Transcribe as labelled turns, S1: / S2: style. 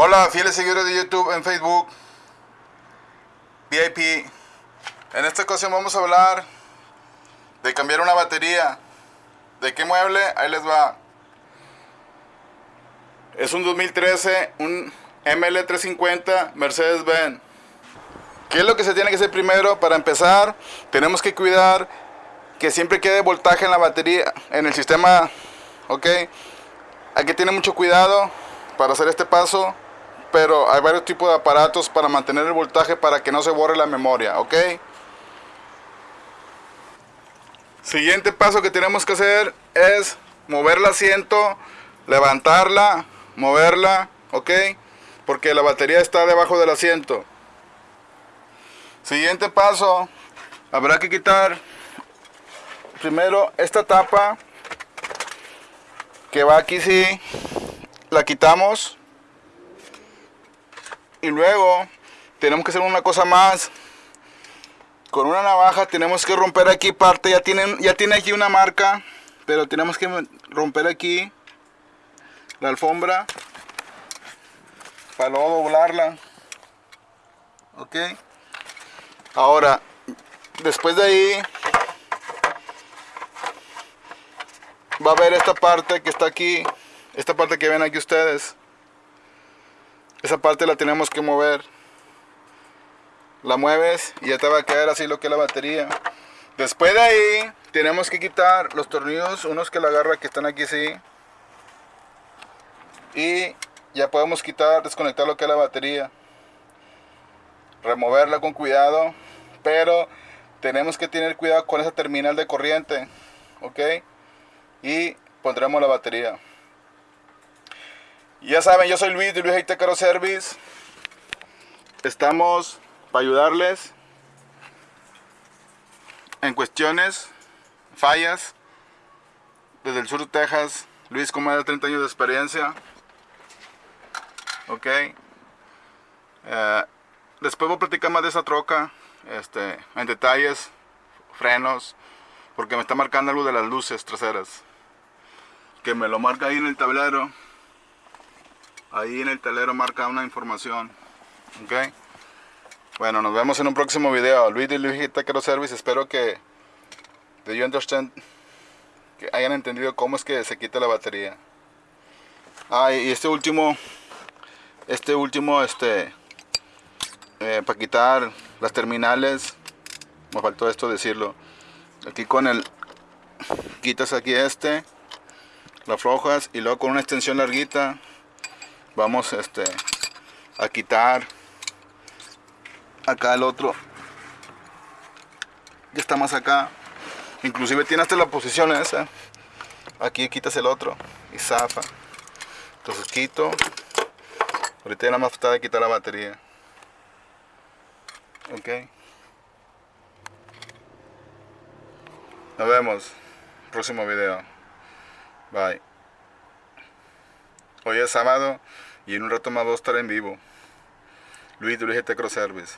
S1: Hola, fieles seguidores de YouTube en Facebook, VIP. En esta ocasión vamos a hablar de cambiar una batería. ¿De qué mueble? Ahí les va. Es un 2013, un ML350 Mercedes-Benz. ¿Qué es lo que se tiene que hacer primero? Para empezar, tenemos que cuidar que siempre quede voltaje en la batería, en el sistema, ¿ok? Hay que tener mucho cuidado para hacer este paso pero hay varios tipos de aparatos para mantener el voltaje para que no se borre la memoria, ¿ok? Siguiente paso que tenemos que hacer es mover el asiento, levantarla, moverla, ¿ok? Porque la batería está debajo del asiento. Siguiente paso, habrá que quitar primero esta tapa que va aquí sí, la quitamos y luego tenemos que hacer una cosa más. Con una navaja tenemos que romper aquí parte. Ya, tienen, ya tiene aquí una marca. Pero tenemos que romper aquí la alfombra. Para luego doblarla. Ok. Ahora, después de ahí, va a ver esta parte que está aquí. Esta parte que ven aquí ustedes. Esa parte la tenemos que mover. La mueves y ya te va a quedar así lo que es la batería. Después de ahí tenemos que quitar los tornillos, unos que la agarra que están aquí así. Y ya podemos quitar, desconectar lo que es la batería. Removerla con cuidado. Pero tenemos que tener cuidado con esa terminal de corriente. ¿Ok? Y pondremos la batería. Ya saben, yo soy Luis de Luis Haitecaro Service. Estamos para ayudarles en cuestiones, fallas, desde el sur de Texas. Luis con más de 30 años de experiencia. Ok. Eh, después voy a platicar más de esa troca, este, en detalles, frenos, porque me está marcando algo de las luces traseras. Que me lo marca ahí en el tablero ahí en el telero marca una información ok bueno nos vemos en un próximo video. Luis de Luis Taquero Service espero que de you understand que hayan entendido cómo es que se quita la batería. Ah y este último este último este eh, para quitar las terminales me faltó esto decirlo. Aquí con el quitas aquí este la aflojas y luego con una extensión larguita vamos este a quitar acá el otro. Ya está más acá. Inclusive tiene hasta la posición esa. Aquí quitas el otro y zafa. Entonces quito. Ahorita ya nada más falta de quitar la batería. Ok. Nos vemos. Próximo video. Bye hoy es sábado y en un rato más voy a estar en vivo. Luis Luis Service.